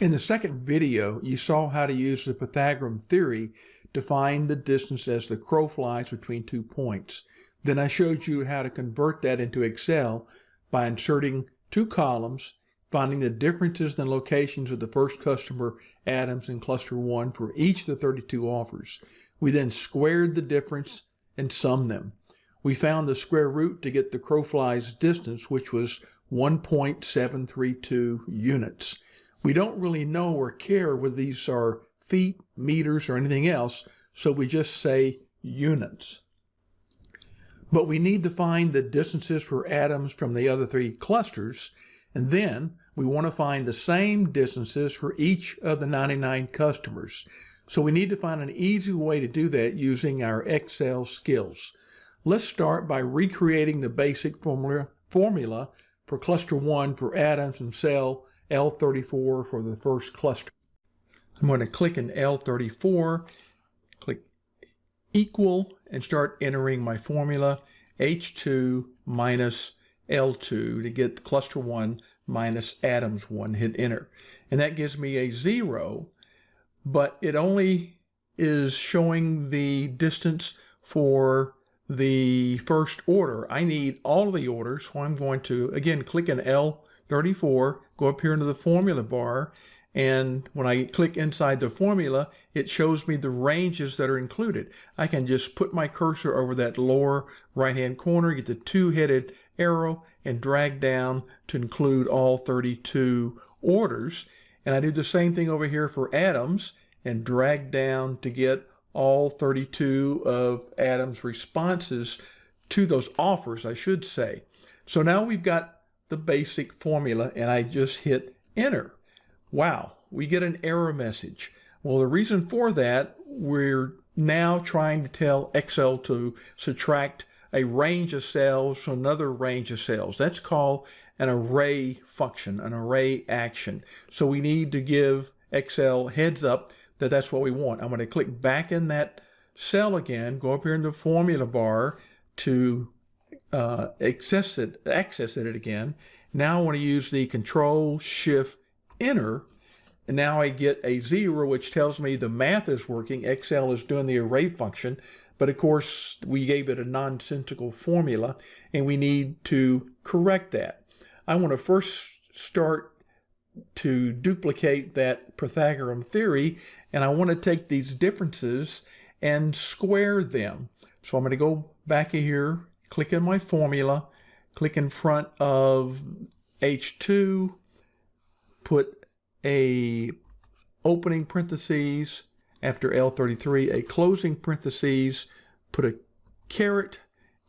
In the second video, you saw how to use the Pythagorean theory to find the distance as the crow flies between two points. Then I showed you how to convert that into Excel by inserting two columns, finding the differences in locations of the first customer Adams in cluster 1 for each of the 32 offers. We then squared the difference and summed them. We found the square root to get the crow fly's distance, which was 1.732 units. We don't really know or care whether these are feet, meters, or anything else, so we just say units. But we need to find the distances for Adams from the other three clusters, and then we want to find the same distances for each of the 99 customers. So we need to find an easy way to do that using our Excel skills. Let's start by recreating the basic formula, formula for cluster 1 for Adams and cell L34 for the first cluster. I'm going to click in L34, click equal, and start entering my formula H2 minus L2 to get cluster 1 minus Adams 1, hit enter. And that gives me a 0, but it only is showing the distance for the first order. I need all of the orders, so I'm going to, again, click in L34, go up here into the formula bar, and when I click inside the formula, it shows me the ranges that are included. I can just put my cursor over that lower right-hand corner, get the two-headed arrow, and drag down to include all 32 orders. And I do the same thing over here for Adams, and drag down to get all 32 of Adam's responses to those offers, I should say. So now we've got the basic formula and I just hit enter. Wow, we get an error message. Well, the reason for that, we're now trying to tell Excel to subtract a range of cells from another range of cells. That's called an array function, an array action. So we need to give Excel heads up that that's what we want. I'm going to click back in that cell again, go up here in the formula bar to uh, access it, access it again. Now I want to use the Control Shift Enter, and now I get a zero, which tells me the math is working. Excel is doing the array function, but of course we gave it a nonsensical formula, and we need to correct that. I want to first start to duplicate that Pythagorean theory, and I want to take these differences and square them. So I'm going to go back here, click in my formula, click in front of H2, put a opening parentheses after L33, a closing parentheses, put a caret,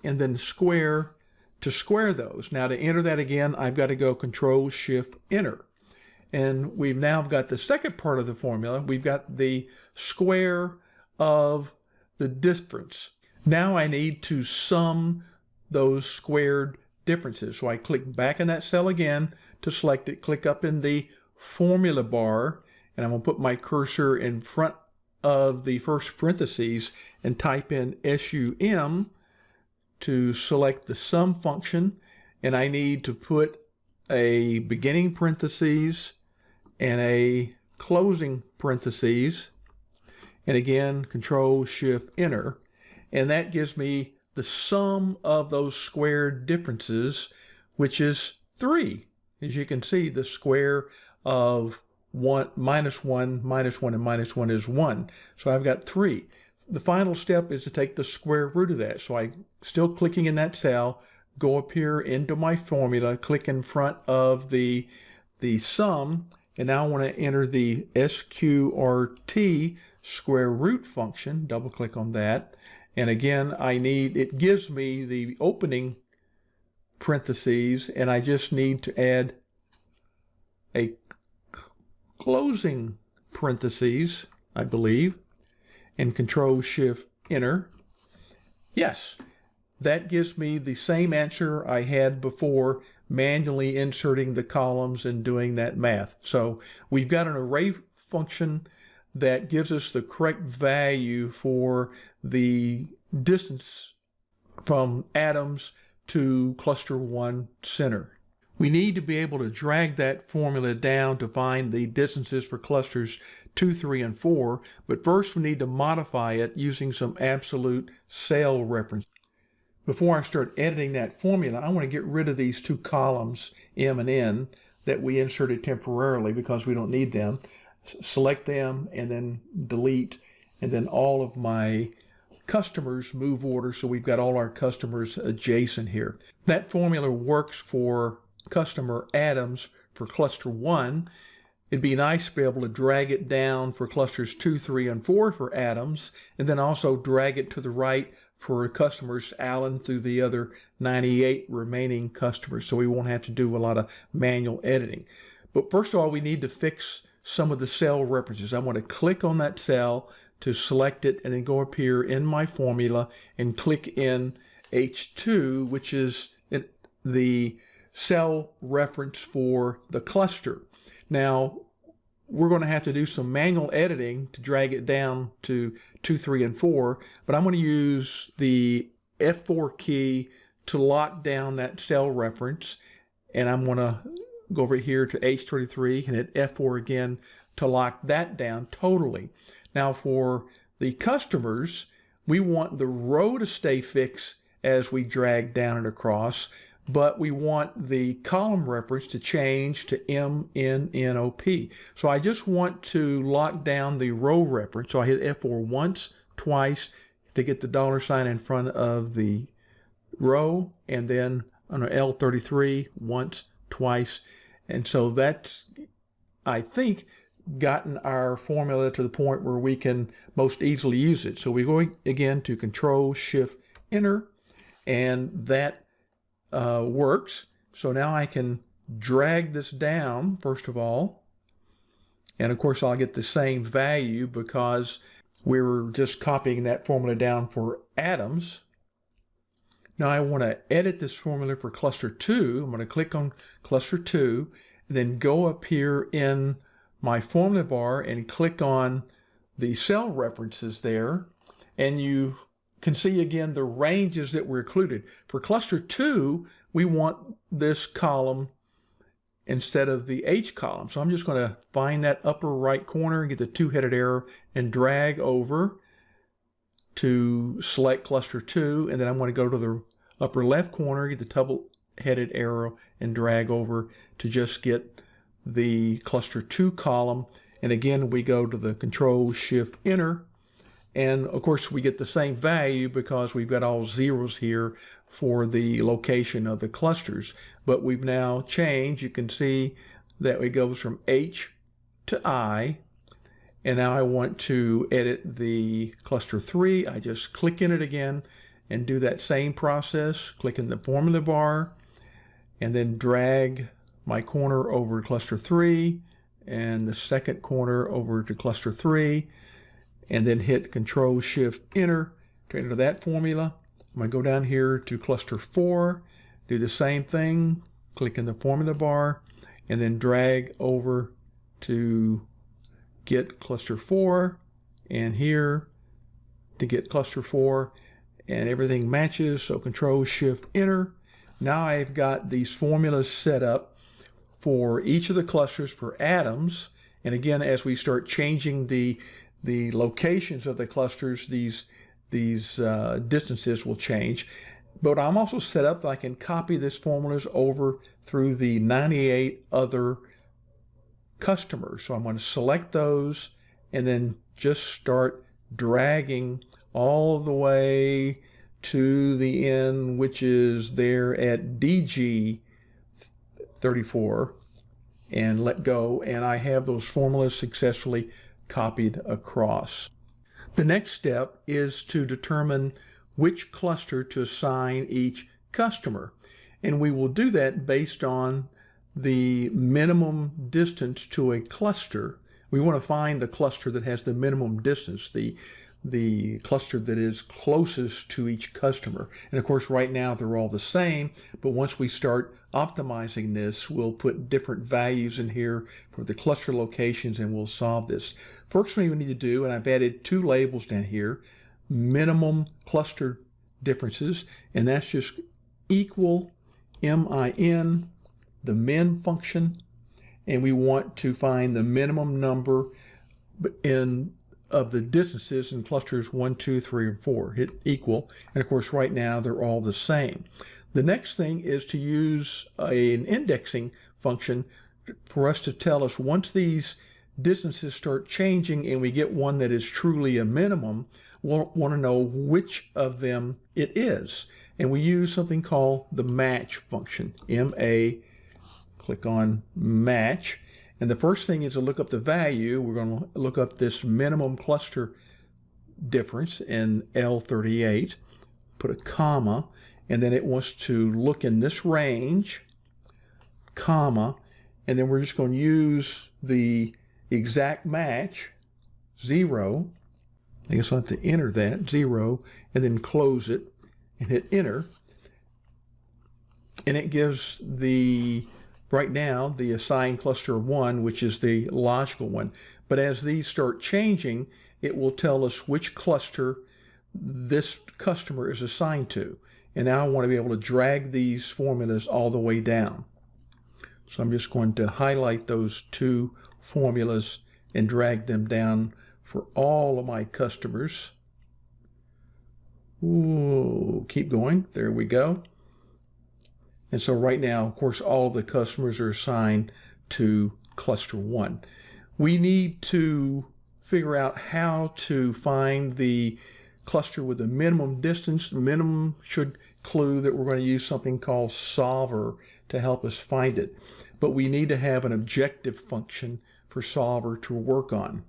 and then square to square those. Now to enter that again, I've got to go Control Shift Enter. And we've now got the second part of the formula. We've got the square of the difference. Now I need to sum those squared differences. So I click back in that cell again to select it, click up in the formula bar, and I'm going to put my cursor in front of the first parentheses and type in SUM to select the sum function. And I need to put a beginning parentheses and a closing parentheses, and again, Control Shift Enter, and that gives me the sum of those squared differences, which is 3. As you can see, the square of 1 minus 1 minus 1 and minus 1 is 1. So I've got 3. The final step is to take the square root of that. So I still clicking in that cell, go up here into my formula, click in front of the the sum, and now I want to enter the SQRT square root function. Double click on that. And again, I need, it gives me the opening parentheses, and I just need to add a closing parentheses, I believe, and Control Shift Enter. Yes, that gives me the same answer I had before manually inserting the columns and doing that math. So we've got an array function that gives us the correct value for the distance from Adams to cluster one center. We need to be able to drag that formula down to find the distances for clusters 2, 3, and 4, but first we need to modify it using some absolute cell reference. Before I start editing that formula, I want to get rid of these two columns, M and N, that we inserted temporarily because we don't need them. Select them and then delete, and then all of my customers move order, so we've got all our customers adjacent here. That formula works for customer Adams for cluster 1. It'd be nice to be able to drag it down for clusters 2, 3, and 4 for Adams, and then also drag it to the right for customers Allen through the other 98 remaining customers, so we won't have to do a lot of manual editing. But first of all, we need to fix some of the cell references. I want to click on that cell to select it and then go up here in my formula and click in H2, which is the cell reference for the cluster. Now, we're going to have to do some manual editing to drag it down to 2, 3, and 4, but I'm going to use the F4 key to lock down that cell reference, and I'm going to go over here to H23 and hit F4 again to lock that down totally. Now for the customers, we want the row to stay fixed as we drag down and across, but we want the column reference to change to MNNOP. So I just want to lock down the row reference. So I hit F4 once, twice to get the dollar sign in front of the row, and then on L33 once, twice. And so that's, I think, gotten our formula to the point where we can most easily use it. So we go again to Control Shift Enter, and that uh, works. So now I can drag this down, first of all. And of course, I'll get the same value because we were just copying that formula down for Adams. Now I want to edit this formula for cluster 2. I'm going to click on cluster 2, and then go up here in my formula bar and click on the cell references there. And you can see again the ranges that were included. For cluster 2, we want this column instead of the H column. So I'm just going to find that upper right corner and get the two-headed arrow and drag over to select cluster 2. And then I'm going to go to the upper left corner, get the double-headed arrow and drag over to just get the cluster 2 column. And again, we go to the Control Shift Enter and of course, we get the same value because we've got all zeros here for the location of the clusters. But we've now changed. You can see that it goes from H to I. And now I want to edit the cluster 3. I just click in it again and do that same process. Click in the formula bar and then drag my corner over to cluster 3 and the second corner over to cluster 3 and then hit Control Shift Enter to enter that formula. I'm going to go down here to cluster 4, do the same thing, click in the formula bar, and then drag over to get cluster 4, and here to get cluster 4, and everything matches, so Control Shift Enter. Now I've got these formulas set up for each of the clusters for Adams. and again, as we start changing the the locations of the clusters, these, these uh, distances will change. But I'm also set up that I can copy this formulas over through the 98 other customers. So I'm going to select those and then just start dragging all the way to the end, which is there at DG 34 and let go. And I have those formulas successfully copied across. The next step is to determine which cluster to assign each customer. And we will do that based on the minimum distance to a cluster. We want to find the cluster that has the minimum distance, the the cluster that is closest to each customer. And of course, right now they're all the same, but once we start optimizing this, we'll put different values in here for the cluster locations and we'll solve this. First thing we need to do, and I've added two labels down here, minimum cluster differences, and that's just equal MIN the min function, and we want to find the minimum number in of the distances in clusters 1, 2, 3, and 4. Hit equal. And of course, right now, they're all the same. The next thing is to use a, an indexing function for us to tell us once these distances start changing and we get one that is truly a minimum, we'll want to know which of them it is. And we use something called the match function, M-A, click on match. And the first thing is to look up the value. We're going to look up this minimum cluster difference in L38, put a comma, and then it wants to look in this range, comma, and then we're just going to use the exact match, zero. I guess I'll have to enter that, zero, and then close it and hit enter. And it gives the, right now, the assigned cluster one, which is the logical one. But as these start changing, it will tell us which cluster this customer is assigned to. And now I want to be able to drag these formulas all the way down. So I'm just going to highlight those two formulas and drag them down for all of my customers. Ooh, keep going. There we go. And so right now, of course, all of the customers are assigned to cluster one. We need to figure out how to find the cluster with the minimum distance. The minimum should clue that we're going to use something called solver to help us find it. But we need to have an objective function for solver to work on.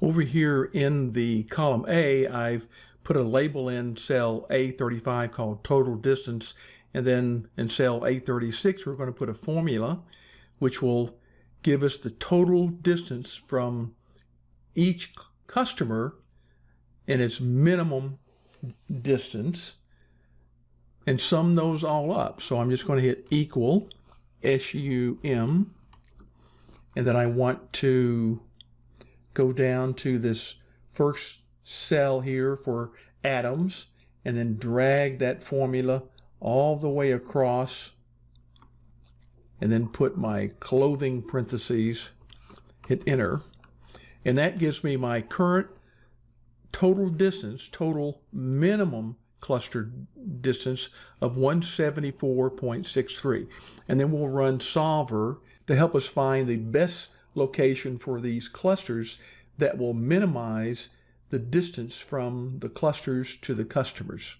Over here in the column A, I've put a label in cell A35 called total distance. And then in cell A36, we're going to put a formula which will give us the total distance from each customer and its minimum distance and sum those all up. So I'm just going to hit equal SUM and then I want to go down to this first cell here for Adams and then drag that formula all the way across and then put my clothing parentheses, hit enter, and that gives me my current total distance, total minimum cluster distance of 174.63. And then we'll run solver to help us find the best location for these clusters that will minimize the distance from the clusters to the customers.